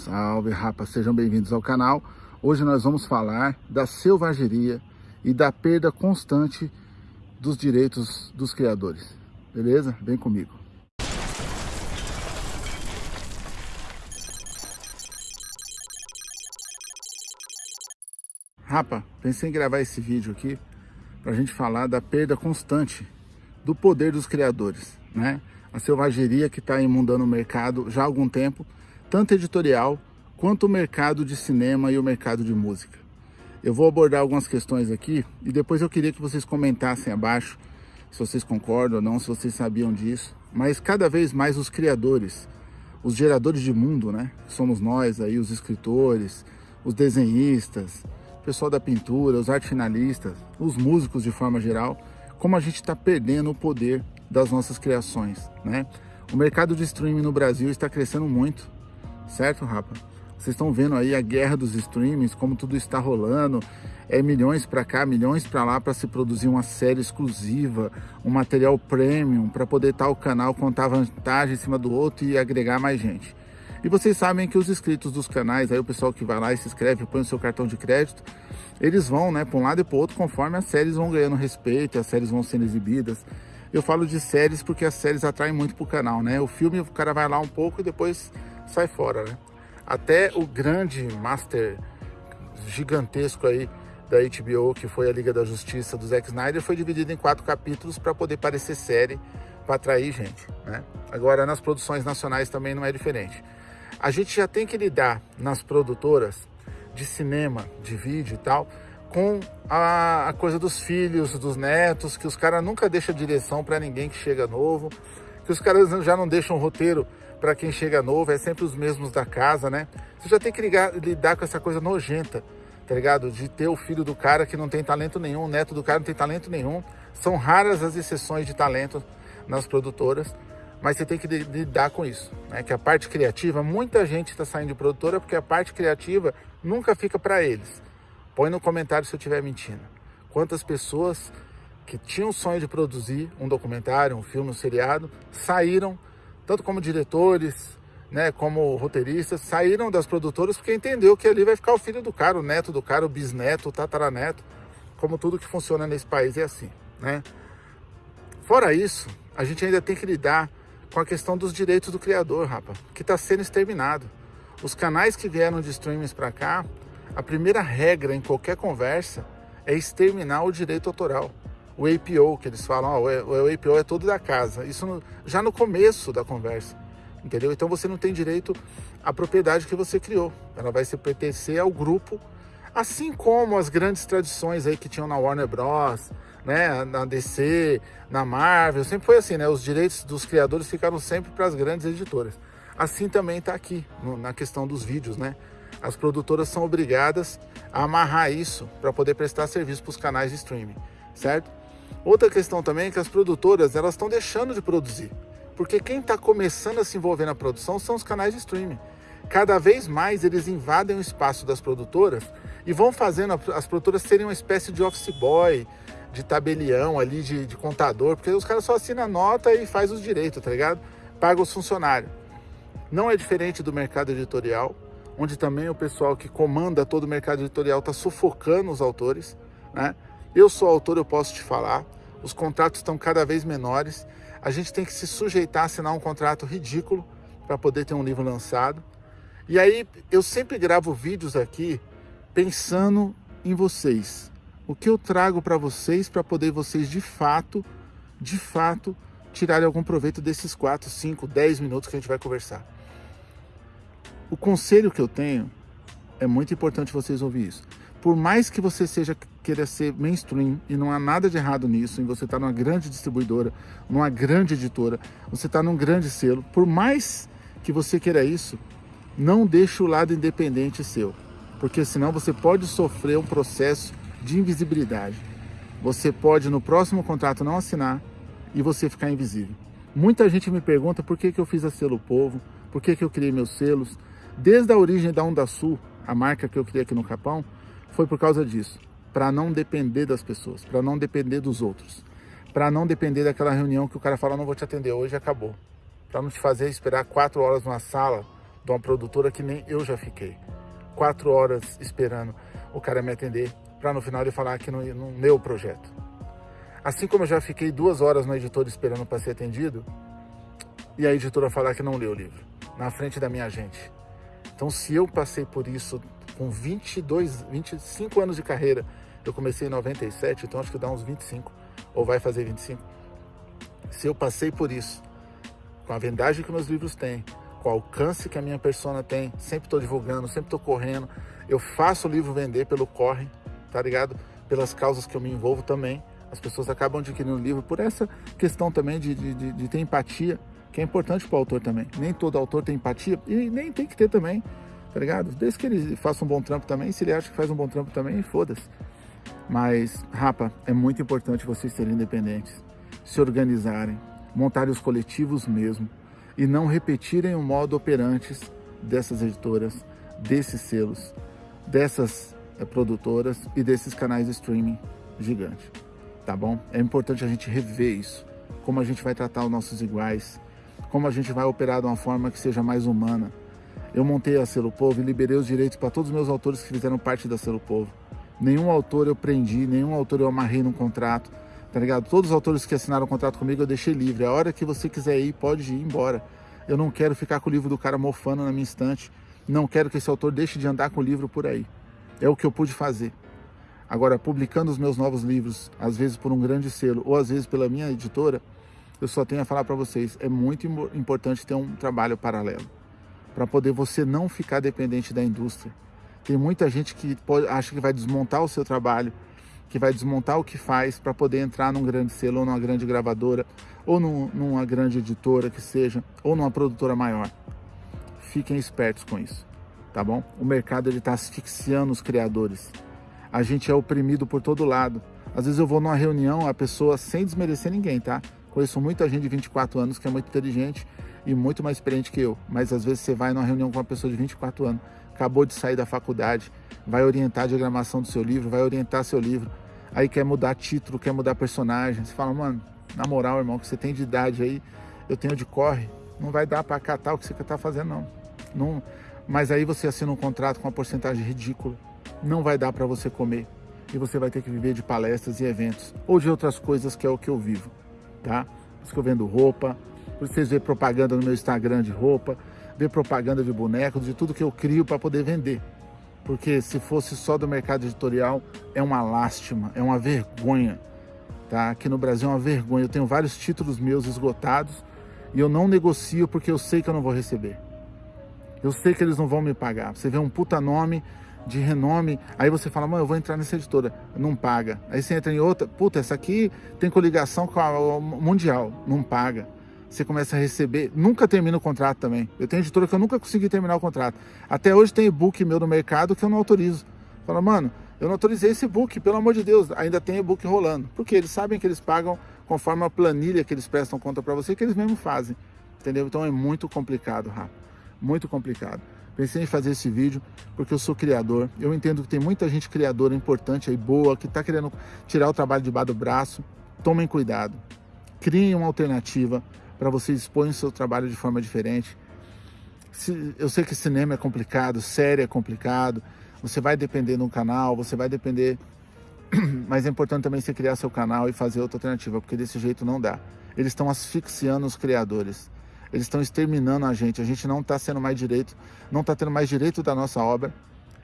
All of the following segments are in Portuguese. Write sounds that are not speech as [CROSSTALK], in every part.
Salve, rapa, sejam bem-vindos ao canal. Hoje nós vamos falar da selvageria e da perda constante dos direitos dos criadores. Beleza? Vem comigo. Rapa, pensei em gravar esse vídeo aqui para a gente falar da perda constante do poder dos criadores, né? A selvageria que está imundando o mercado já há algum tempo, tanto editorial quanto o mercado de cinema e o mercado de música. Eu vou abordar algumas questões aqui e depois eu queria que vocês comentassem abaixo se vocês concordam ou não, se vocês sabiam disso. Mas cada vez mais os criadores, os geradores de mundo, né? Somos nós aí, os escritores, os desenhistas, o pessoal da pintura, os artes finalistas, os músicos de forma geral, como a gente está perdendo o poder das nossas criações, né? O mercado de streaming no Brasil está crescendo muito, certo, Rapa? Vocês estão vendo aí a guerra dos streamings, como tudo está rolando, é milhões para cá, milhões para lá para se produzir uma série exclusiva, um material premium para poder tal canal contar vantagem em cima do outro e agregar mais gente. E vocês sabem que os inscritos dos canais, aí o pessoal que vai lá e se inscreve, põe o seu cartão de crédito, eles vão, né, para um lado e para outro, conforme as séries vão ganhando respeito, as séries vão sendo exibidas. Eu falo de séries porque as séries atraem muito pro canal, né? O filme, o cara vai lá um pouco e depois sai fora, né? Até o grande master gigantesco aí da HBO, que foi a Liga da Justiça do Zack Snyder, foi dividido em quatro capítulos para poder parecer série, para atrair gente, né? Agora, nas produções nacionais também não é diferente. A gente já tem que lidar nas produtoras de cinema, de vídeo e tal, com a, a coisa dos filhos, dos netos, que os caras nunca deixam direção para ninguém que chega novo, que os caras já não deixam roteiro para quem chega novo, é sempre os mesmos da casa, né? Você já tem que ligar, lidar com essa coisa nojenta, tá ligado? De ter o filho do cara que não tem talento nenhum, o neto do cara não tem talento nenhum. São raras as exceções de talento nas produtoras, mas você tem que lidar com isso, né? Que a parte criativa, muita gente está saindo de produtora porque a parte criativa nunca fica para eles. Põe no comentário se eu estiver mentindo. Quantas pessoas que tinham o sonho de produzir um documentário, um filme, um seriado, saíram, tanto como diretores, né, como roteiristas, saíram das produtoras porque entendeu que ali vai ficar o filho do cara, o neto do cara, o bisneto, o tataraneto, como tudo que funciona nesse país é assim, né? Fora isso, a gente ainda tem que lidar com a questão dos direitos do criador, rapa, que está sendo exterminado. Os canais que vieram de streamings para cá, a primeira regra em qualquer conversa é exterminar o direito autoral. O APO, que eles falam, o APO é todo da casa. Isso no, já no começo da conversa, entendeu? Então você não tem direito à propriedade que você criou. Ela vai se pertencer ao grupo, assim como as grandes tradições aí que tinham na Warner Bros., né, na DC, na Marvel, sempre foi assim, né? Os direitos dos criadores ficaram sempre para as grandes editoras. Assim também está aqui, no, na questão dos vídeos, né? As produtoras são obrigadas a amarrar isso para poder prestar serviço para os canais de streaming, certo? Outra questão também é que as produtoras elas estão deixando de produzir, porque quem está começando a se envolver na produção são os canais de streaming. Cada vez mais eles invadem o espaço das produtoras e vão fazendo as produtoras serem uma espécie de office boy, de tabelião ali, de, de contador, porque os caras só assinam a nota e faz os direitos, tá ligado? Paga os funcionários. Não é diferente do mercado editorial, onde também o pessoal que comanda todo o mercado editorial está sufocando os autores, né? Eu sou autor, eu posso te falar, os contratos estão cada vez menores, a gente tem que se sujeitar a assinar um contrato ridículo para poder ter um livro lançado. E aí eu sempre gravo vídeos aqui pensando em vocês. O que eu trago para vocês para poder vocês de fato, de fato, tirarem algum proveito desses 4, 5, 10 minutos que a gente vai conversar. O conselho que eu tenho é muito importante vocês ouvir isso. Por mais que você seja queira ser mainstream e não há nada de errado nisso, em você estar tá numa grande distribuidora, numa grande editora, você está num grande selo, por mais que você queira isso, não deixe o lado independente seu, porque senão você pode sofrer um processo de invisibilidade. Você pode no próximo contrato não assinar e você ficar invisível. Muita gente me pergunta por que, que eu fiz a Selo Povo, por que, que eu criei meus selos, Desde a origem da Onda Sul, a marca que eu criei aqui no Capão, foi por causa disso. Para não depender das pessoas, para não depender dos outros. Para não depender daquela reunião que o cara fala, não vou te atender hoje acabou. Para não te fazer esperar quatro horas numa sala de uma produtora que nem eu já fiquei. Quatro horas esperando o cara me atender para no final ele falar que não, não leu o projeto. Assim como eu já fiquei duas horas na editora esperando para ser atendido e a editora falar que não leu o livro, na frente da minha gente. Então se eu passei por isso com 22, 25 anos de carreira, eu comecei em 97, então acho que dá uns 25, ou vai fazer 25. Se eu passei por isso, com a vendagem que meus livros têm, com o alcance que a minha persona tem, sempre estou divulgando, sempre estou correndo, eu faço o livro vender pelo corre, tá ligado? Pelas causas que eu me envolvo também. As pessoas acabam adquirindo o livro por essa questão também de, de, de, de ter empatia, que é importante para o autor também. Nem todo autor tem empatia e nem tem que ter também, tá ligado? Desde que ele faça um bom trampo também, se ele acha que faz um bom trampo também, foda-se. Mas, rapa, é muito importante vocês serem independentes, se organizarem, montarem os coletivos mesmo e não repetirem o modo operantes dessas editoras, desses selos, dessas é, produtoras e desses canais de streaming gigante, tá bom? É importante a gente rever isso, como a gente vai tratar os nossos iguais, como a gente vai operar de uma forma que seja mais humana. Eu montei a Selo Povo e liberei os direitos para todos os meus autores que fizeram parte da Selo Povo. Nenhum autor eu prendi, nenhum autor eu amarrei num contrato, tá ligado? Todos os autores que assinaram o contrato comigo eu deixei livre. A hora que você quiser ir, pode ir embora. Eu não quero ficar com o livro do cara mofando na minha estante. Não quero que esse autor deixe de andar com o livro por aí. É o que eu pude fazer. Agora, publicando os meus novos livros, às vezes por um grande selo, ou às vezes pela minha editora, eu só tenho a falar para vocês, é muito importante ter um trabalho paralelo, para poder você não ficar dependente da indústria. Tem muita gente que pode, acha que vai desmontar o seu trabalho, que vai desmontar o que faz para poder entrar num grande selo, ou numa grande gravadora, ou num, numa grande editora que seja, ou numa produtora maior. Fiquem espertos com isso, tá bom? O mercado está asfixiando os criadores. A gente é oprimido por todo lado. Às vezes eu vou numa reunião, a pessoa, sem desmerecer ninguém, tá? Conheço muita gente de 24 anos que é muito inteligente e muito mais experiente que eu. Mas às vezes você vai numa reunião com uma pessoa de 24 anos, acabou de sair da faculdade, vai orientar a diagramação do seu livro, vai orientar seu livro, aí quer mudar título, quer mudar personagem. Você fala, mano, na moral, irmão, que você tem de idade aí, eu tenho de corre, não vai dar para catar o que você está fazendo, não. não. Mas aí você assina um contrato com uma porcentagem ridícula, não vai dar para você comer. E você vai ter que viver de palestras e eventos, ou de outras coisas que é o que eu vivo, tá? Por isso que eu vendo roupa, por isso vocês vêem propaganda no meu Instagram de roupa, ver propaganda de bonecos, de tudo que eu crio para poder vender. Porque se fosse só do mercado editorial, é uma lástima, é uma vergonha. Tá? Aqui no Brasil é uma vergonha. Eu tenho vários títulos meus esgotados e eu não negocio porque eu sei que eu não vou receber. Eu sei que eles não vão me pagar. Você vê um puta nome de renome, aí você fala, mano, eu vou entrar nessa editora, não paga. Aí você entra em outra, puta, essa aqui tem coligação com a Mundial, não paga você começa a receber, nunca termina o contrato também. Eu tenho editora que eu nunca consegui terminar o contrato. Até hoje tem e-book meu no mercado que eu não autorizo. Fala, mano, eu não autorizei esse e-book, pelo amor de Deus, ainda tem e-book rolando. Porque eles sabem que eles pagam conforme a planilha que eles prestam conta para você, que eles mesmo fazem. Entendeu? Então é muito complicado, Rafa. Muito complicado. Pensei em fazer esse vídeo porque eu sou criador. Eu entendo que tem muita gente criadora importante aí, boa, que está querendo tirar o trabalho de bar do braço. Tomem cuidado. Criem uma alternativa para você expor o seu trabalho de forma diferente. Eu sei que cinema é complicado, série é complicado, você vai depender de um canal, você vai depender, [CLEARS THROAT] mas é importante também você criar seu canal e fazer outra alternativa, porque desse jeito não dá. Eles estão asfixiando os criadores, eles estão exterminando a gente, a gente não está sendo mais direito, não está tendo mais direito da nossa obra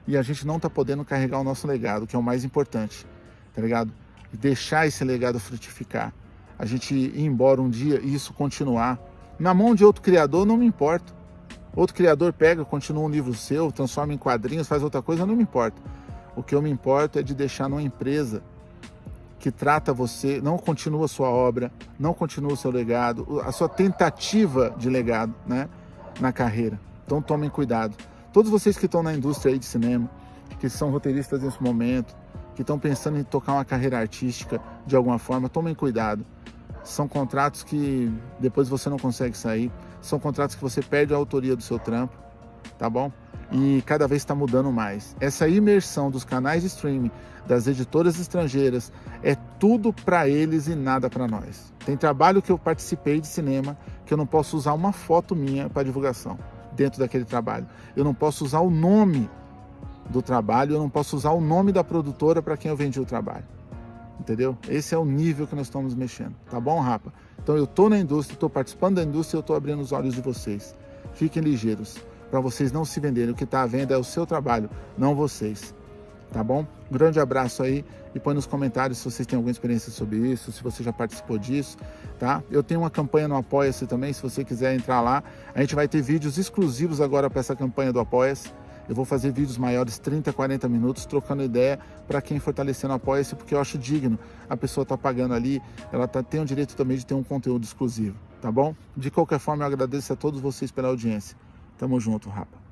e a gente não está podendo carregar o nosso legado, que é o mais importante, tá ligado? Deixar esse legado frutificar a gente ir embora um dia e isso continuar. Na mão de outro criador não me importa. Outro criador pega, continua um livro seu, transforma em quadrinhos, faz outra coisa, não me importa. O que eu me importo é de deixar numa empresa que trata você, não continua sua obra, não continua o seu legado, a sua tentativa de legado né, na carreira. Então tomem cuidado. Todos vocês que estão na indústria de cinema, que são roteiristas nesse momento, que estão pensando em tocar uma carreira artística de alguma forma, tomem cuidado. São contratos que depois você não consegue sair, são contratos que você perde a autoria do seu trampo, tá bom? E cada vez está mudando mais. Essa imersão dos canais de streaming, das editoras estrangeiras, é tudo para eles e nada para nós. Tem trabalho que eu participei de cinema que eu não posso usar uma foto minha para divulgação. dentro daquele trabalho. Eu não posso usar o nome do trabalho, eu não posso usar o nome da produtora para quem eu vendi o trabalho. Entendeu? Esse é o nível que nós estamos mexendo. Tá bom, rapa? Então eu estou na indústria, estou participando da indústria, eu estou abrindo os olhos de vocês. Fiquem ligeiros, para vocês não se venderem. O que está à venda é o seu trabalho, não vocês. Tá bom? Grande abraço aí e põe nos comentários se vocês têm alguma experiência sobre isso, se você já participou disso, tá? Eu tenho uma campanha no Apoia-se também, se você quiser entrar lá. A gente vai ter vídeos exclusivos agora para essa campanha do Apoia-se. Eu vou fazer vídeos maiores, 30, 40 minutos, trocando ideia para quem fortalecendo apoia-se, porque eu acho digno. A pessoa está pagando ali, ela tá, tem o direito também de ter um conteúdo exclusivo, tá bom? De qualquer forma, eu agradeço a todos vocês pela audiência. Tamo junto, rapa.